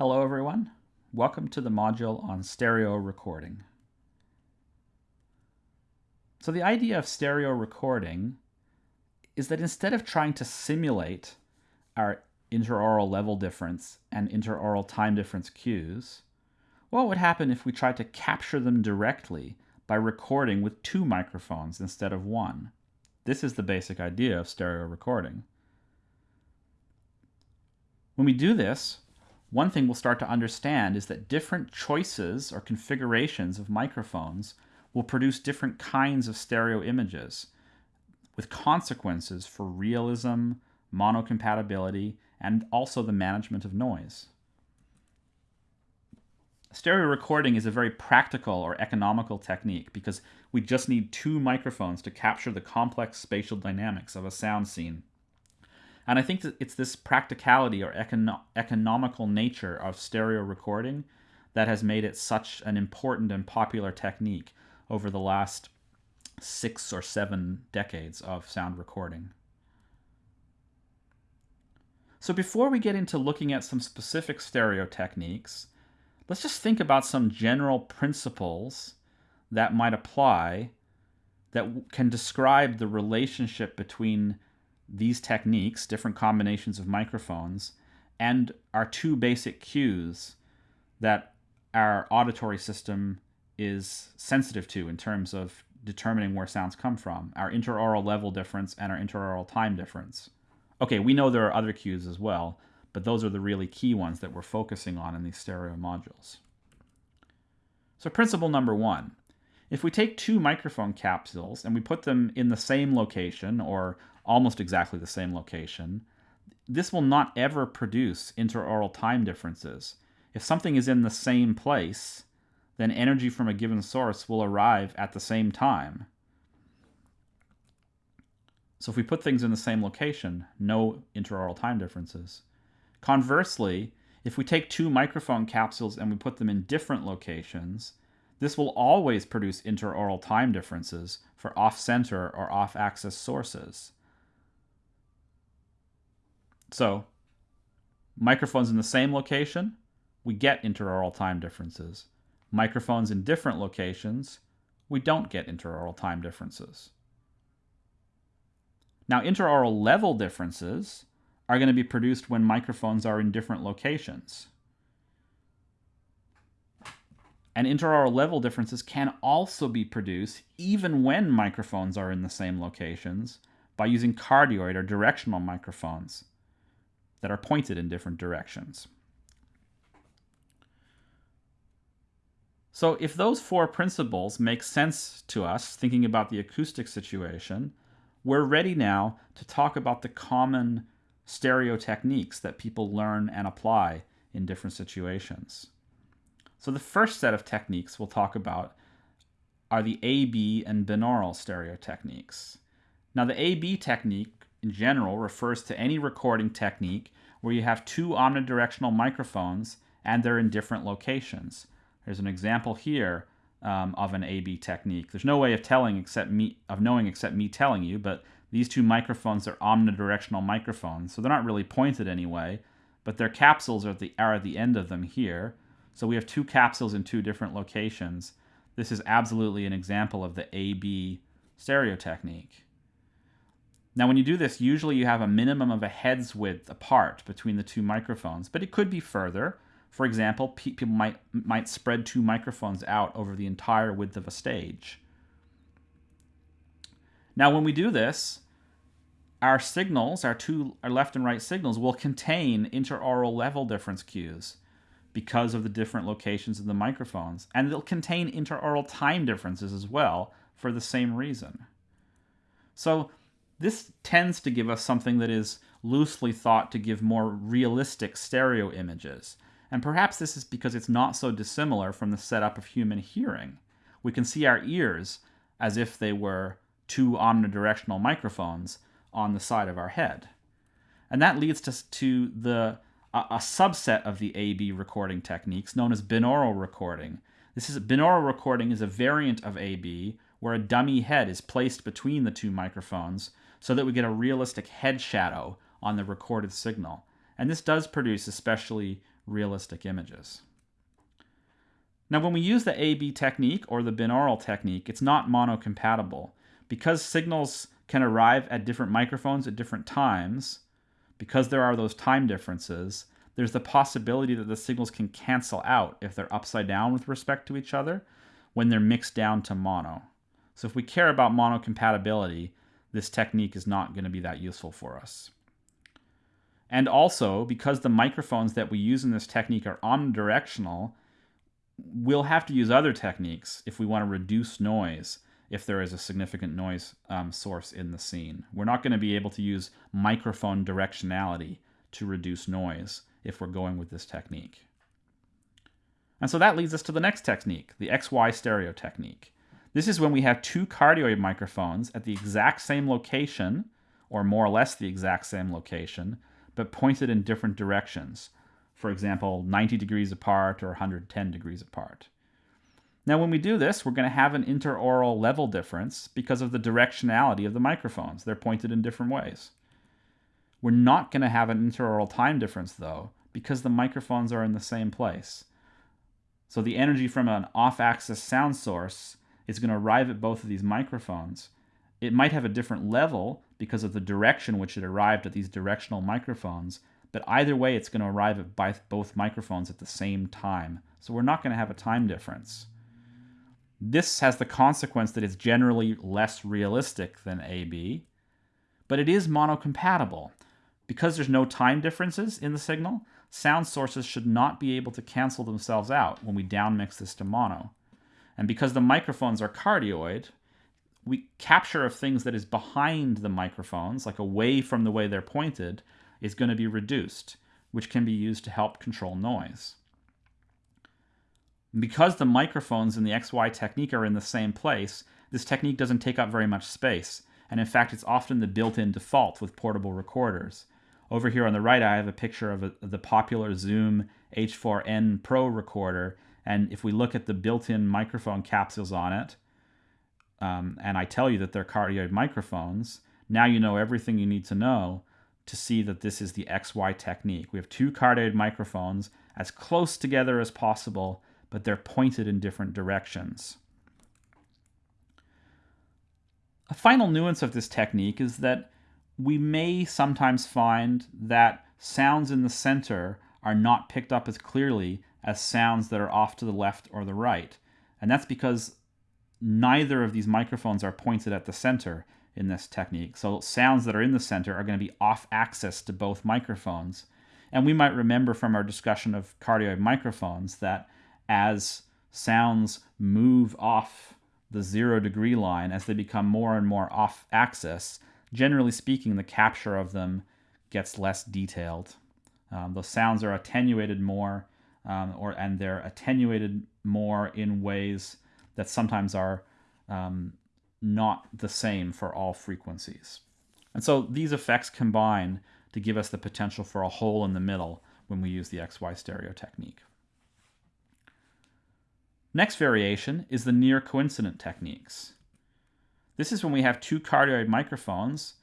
Hello everyone, welcome to the module on stereo recording. So the idea of stereo recording is that instead of trying to simulate our interaural level difference and interaural time difference cues, what would happen if we tried to capture them directly by recording with two microphones instead of one? This is the basic idea of stereo recording. When we do this, one thing we'll start to understand is that different choices or configurations of microphones will produce different kinds of stereo images with consequences for realism, monocompatibility, and also the management of noise. Stereo recording is a very practical or economical technique because we just need two microphones to capture the complex spatial dynamics of a sound scene and I think that it's this practicality or econo economical nature of stereo recording that has made it such an important and popular technique over the last six or seven decades of sound recording. So before we get into looking at some specific stereo techniques, let's just think about some general principles that might apply that can describe the relationship between these techniques, different combinations of microphones, and our two basic cues that our auditory system is sensitive to in terms of determining where sounds come from, our interaural level difference and our interaural time difference. Okay, we know there are other cues as well, but those are the really key ones that we're focusing on in these stereo modules. So principle number one, if we take two microphone capsules and we put them in the same location or almost exactly the same location, this will not ever produce interaural time differences. If something is in the same place, then energy from a given source will arrive at the same time. So if we put things in the same location, no interaural time differences. Conversely, if we take two microphone capsules and we put them in different locations, this will always produce interaural time differences for off-center or off-axis sources. So, microphones in the same location, we get interaural time differences. Microphones in different locations, we don't get interaural time differences. Now, interaural level differences are going to be produced when microphones are in different locations. And interaural level differences can also be produced even when microphones are in the same locations by using cardioid or directional microphones that are pointed in different directions. So if those four principles make sense to us, thinking about the acoustic situation, we're ready now to talk about the common stereo techniques that people learn and apply in different situations. So the first set of techniques we'll talk about are the AB and binaural stereo techniques. Now the AB technique in general refers to any recording technique where you have two omnidirectional microphones and they're in different locations. There's an example here um, of an AB technique. There's no way of telling except me of knowing except me telling you, but these two microphones are omnidirectional microphones, so they're not really pointed anyway, but their capsules are at the are at the end of them here. So we have two capsules in two different locations. This is absolutely an example of the AB stereo technique. Now, when you do this, usually you have a minimum of a head's width apart between the two microphones, but it could be further. For example, people might, might spread two microphones out over the entire width of a stage. Now, when we do this, our signals, our two our left and right signals, will contain interaural level difference cues because of the different locations of the microphones. And they'll contain interaural time differences as well for the same reason. So this tends to give us something that is loosely thought to give more realistic stereo images. And perhaps this is because it's not so dissimilar from the setup of human hearing. We can see our ears as if they were two omnidirectional microphones on the side of our head. And that leads to, to the a, a subset of the AB recording techniques known as binaural recording. This is binaural recording is a variant of AB where a dummy head is placed between the two microphones so that we get a realistic head shadow on the recorded signal. And this does produce especially realistic images. Now, when we use the AB technique or the binaural technique, it's not monocompatible. Because signals can arrive at different microphones at different times, because there are those time differences, there's the possibility that the signals can cancel out if they're upside down with respect to each other when they're mixed down to mono. So if we care about monocompatibility, this technique is not going to be that useful for us. And also, because the microphones that we use in this technique are omnidirectional, we'll have to use other techniques if we want to reduce noise if there is a significant noise um, source in the scene. We're not going to be able to use microphone directionality to reduce noise if we're going with this technique. And so that leads us to the next technique, the XY stereo technique. This is when we have two cardioid microphones at the exact same location, or more or less the exact same location, but pointed in different directions. For example, 90 degrees apart or 110 degrees apart. Now, when we do this, we're going to have an interaural level difference because of the directionality of the microphones. They're pointed in different ways. We're not going to have an interaural time difference, though, because the microphones are in the same place. So the energy from an off-axis sound source is going to arrive at both of these microphones. It might have a different level because of the direction which it arrived at these directional microphones, but either way it's going to arrive at both microphones at the same time. So we're not going to have a time difference. This has the consequence that it's generally less realistic than AB, but it is monocompatible. Because there's no time differences in the signal, sound sources should not be able to cancel themselves out when we downmix this to mono. And because the microphones are cardioid, we capture of things that is behind the microphones, like away from the way they're pointed, is going to be reduced, which can be used to help control noise. Because the microphones in the XY technique are in the same place, this technique doesn't take up very much space, and in fact it's often the built-in default with portable recorders. Over here on the right, I have a picture of a, the popular Zoom H4n Pro recorder. And if we look at the built-in microphone capsules on it, um, and I tell you that they're cardioid microphones, now you know everything you need to know to see that this is the XY technique. We have two cardioid microphones as close together as possible, but they're pointed in different directions. A final nuance of this technique is that we may sometimes find that sounds in the center are not picked up as clearly as sounds that are off to the left or the right. And that's because neither of these microphones are pointed at the center in this technique. So sounds that are in the center are going to be off axis to both microphones. And we might remember from our discussion of cardioid microphones that as sounds move off the zero degree line, as they become more and more off axis, generally speaking, the capture of them gets less detailed. Um, the sounds are attenuated more, um, or and they're attenuated more in ways that sometimes are um, not the same for all frequencies. And so these effects combine to give us the potential for a hole in the middle when we use the XY stereo technique. Next variation is the near coincident techniques. This is when we have two cardioid microphones,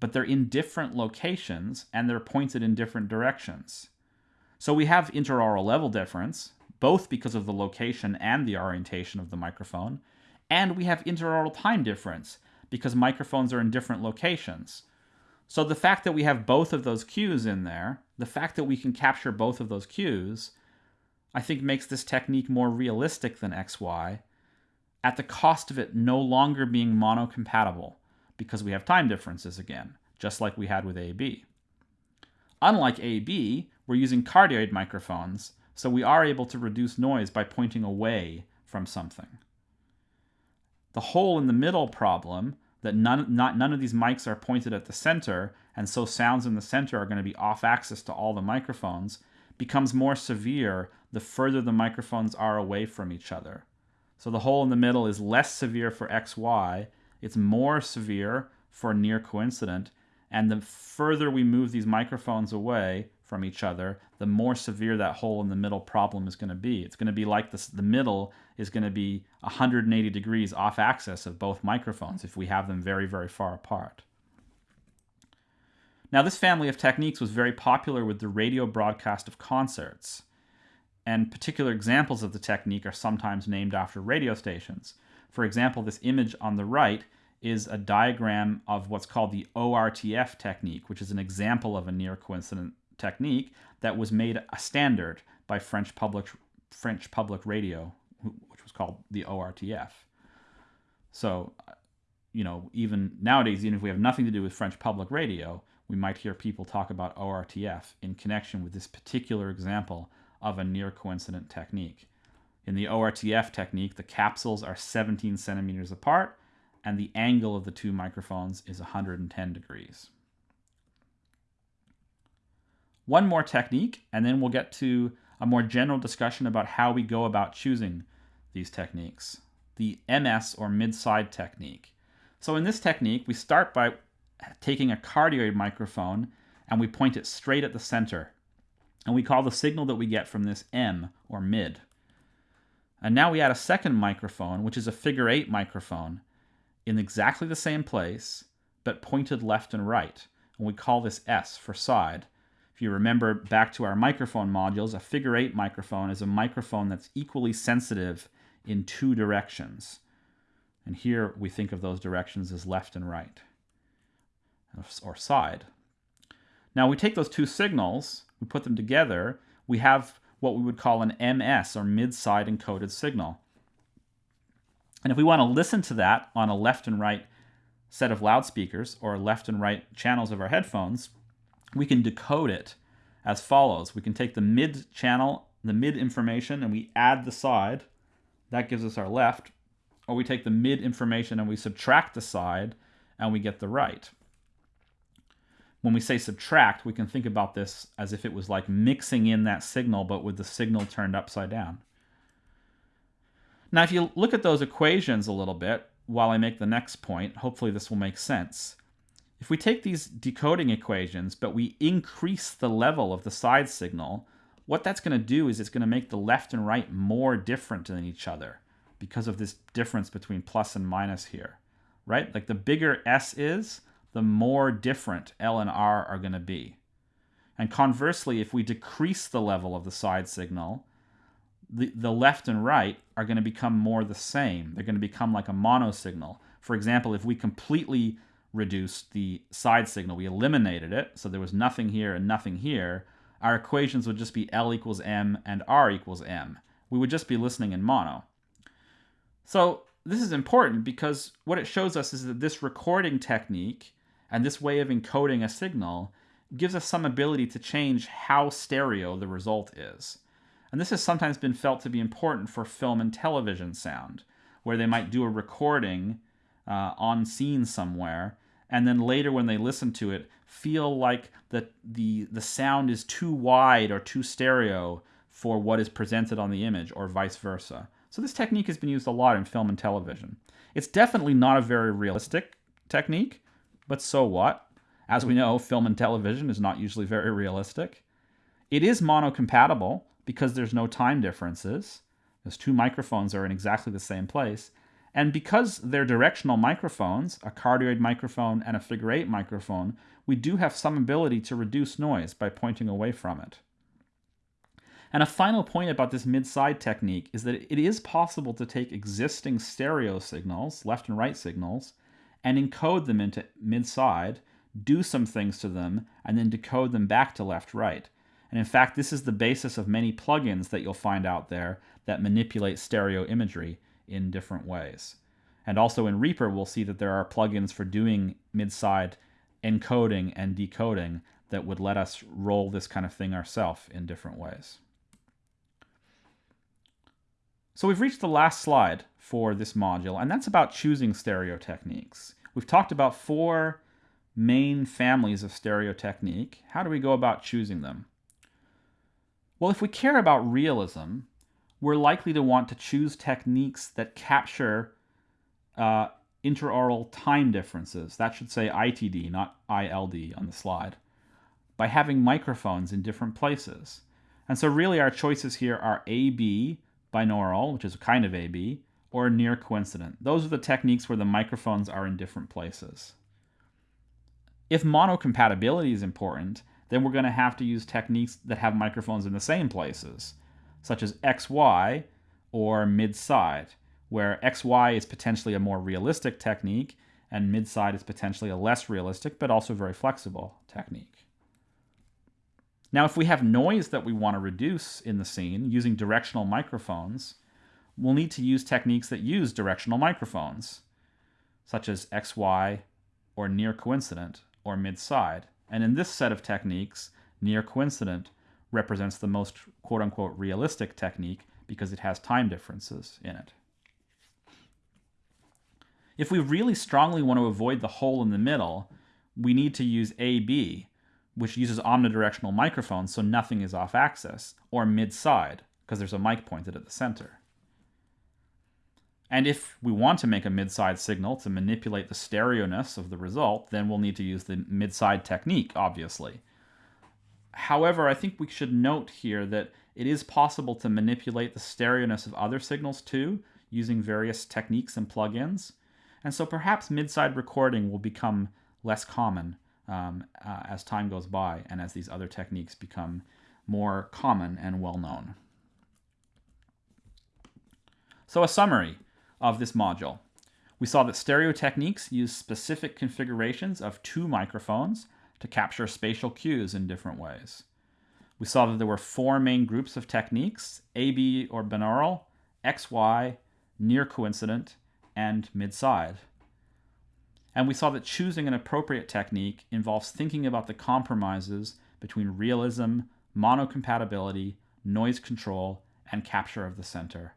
but they're in different locations and they're pointed in different directions. So we have interaural level difference, both because of the location and the orientation of the microphone, and we have interaural time difference because microphones are in different locations. So the fact that we have both of those cues in there, the fact that we can capture both of those cues, I think makes this technique more realistic than XY at the cost of it no longer being monocompatible because we have time differences again, just like we had with AB. Unlike AB, we're using cardioid microphones, so we are able to reduce noise by pointing away from something. The hole in the middle problem, that none, not, none of these mics are pointed at the center, and so sounds in the center are going to be off axis to all the microphones, becomes more severe the further the microphones are away from each other. So the hole in the middle is less severe for XY, it's more severe for near coincident, and the further we move these microphones away from each other, the more severe that hole in the middle problem is going to be. It's going to be like this, the middle is going to be 180 degrees off axis of both microphones if we have them very, very far apart. Now, this family of techniques was very popular with the radio broadcast of concerts, and particular examples of the technique are sometimes named after radio stations. For example, this image on the right is a diagram of what's called the ORTF technique, which is an example of a near coincident technique that was made a standard by French public French public radio, which was called the ORTF. So, you know, even nowadays, even if we have nothing to do with French public radio, we might hear people talk about ORTF in connection with this particular example of a near coincident technique. In the ORTF technique, the capsules are 17 centimeters apart and the angle of the two microphones is 110 degrees. One more technique, and then we'll get to a more general discussion about how we go about choosing these techniques. The MS or mid-side technique. So in this technique, we start by taking a cardioid microphone and we point it straight at the center. And we call the signal that we get from this M or mid. And now we add a second microphone, which is a figure eight microphone in exactly the same place, but pointed left and right. And we call this S for side. If you remember back to our microphone modules, a figure eight microphone is a microphone that's equally sensitive in two directions. And here we think of those directions as left and right, or side. Now we take those two signals, we put them together, we have what we would call an MS, or mid-side encoded signal. And if we want to listen to that on a left and right set of loudspeakers or left and right channels of our headphones, we can decode it as follows. We can take the mid channel, the mid information, and we add the side. That gives us our left. Or we take the mid information and we subtract the side and we get the right. When we say subtract, we can think about this as if it was like mixing in that signal, but with the signal turned upside down. Now, if you look at those equations a little bit while I make the next point, hopefully this will make sense. If we take these decoding equations, but we increase the level of the side signal, what that's going to do is it's going to make the left and right more different than each other because of this difference between plus and minus here, right? Like the bigger S is, the more different L and R are going to be. And conversely, if we decrease the level of the side signal, the, the left and right are going to become more the same. They're going to become like a mono signal. For example, if we completely reduced the side signal, we eliminated it, so there was nothing here and nothing here, our equations would just be L equals M and R equals M. We would just be listening in mono. So this is important because what it shows us is that this recording technique and this way of encoding a signal gives us some ability to change how stereo the result is. And this has sometimes been felt to be important for film and television sound, where they might do a recording uh, on scene somewhere, and then later when they listen to it, feel like the, the, the sound is too wide or too stereo for what is presented on the image, or vice versa. So this technique has been used a lot in film and television. It's definitely not a very realistic technique, but so what? As we know, film and television is not usually very realistic. It is monocompatible, because there's no time differences. Those two microphones are in exactly the same place. And because they're directional microphones, a cardioid microphone and a figure eight microphone, we do have some ability to reduce noise by pointing away from it. And a final point about this mid-side technique is that it is possible to take existing stereo signals, left and right signals, and encode them into mid-side, do some things to them, and then decode them back to left-right. And in fact, this is the basis of many plugins that you'll find out there that manipulate stereo imagery in different ways. And also in Reaper, we'll see that there are plugins for doing mid-side encoding and decoding that would let us roll this kind of thing ourselves in different ways. So we've reached the last slide for this module, and that's about choosing stereo techniques. We've talked about four main families of stereo technique. How do we go about choosing them? Well, if we care about realism, we're likely to want to choose techniques that capture uh, interaural time differences. That should say ITD, not ILD on the slide, by having microphones in different places. And so really our choices here are AB, binaural, which is a kind of AB, or near coincident. Those are the techniques where the microphones are in different places. If monocompatibility is important, then we're going to have to use techniques that have microphones in the same places, such as XY or mid-side, where XY is potentially a more realistic technique and mid-side is potentially a less realistic but also very flexible technique. Now, if we have noise that we want to reduce in the scene using directional microphones, we'll need to use techniques that use directional microphones, such as XY or near coincident or mid-side. And in this set of techniques, near coincident represents the most quote unquote realistic technique because it has time differences in it. If we really strongly want to avoid the hole in the middle, we need to use AB, which uses omnidirectional microphones so nothing is off axis, or mid-side, because there's a mic pointed at the center. And if we want to make a mid-side signal to manipulate the stereoness of the result, then we'll need to use the mid-side technique, obviously. However, I think we should note here that it is possible to manipulate the stereoness of other signals too, using various techniques and plugins. And so perhaps mid-side recording will become less common um, uh, as time goes by and as these other techniques become more common and well known. So a summary of this module. We saw that stereo techniques use specific configurations of two microphones to capture spatial cues in different ways. We saw that there were four main groups of techniques, AB or binaural, XY, near coincident, and mid-side. And we saw that choosing an appropriate technique involves thinking about the compromises between realism, monocompatibility, noise control, and capture of the center.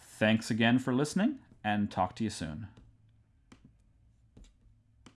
Thanks again for listening, and talk to you soon.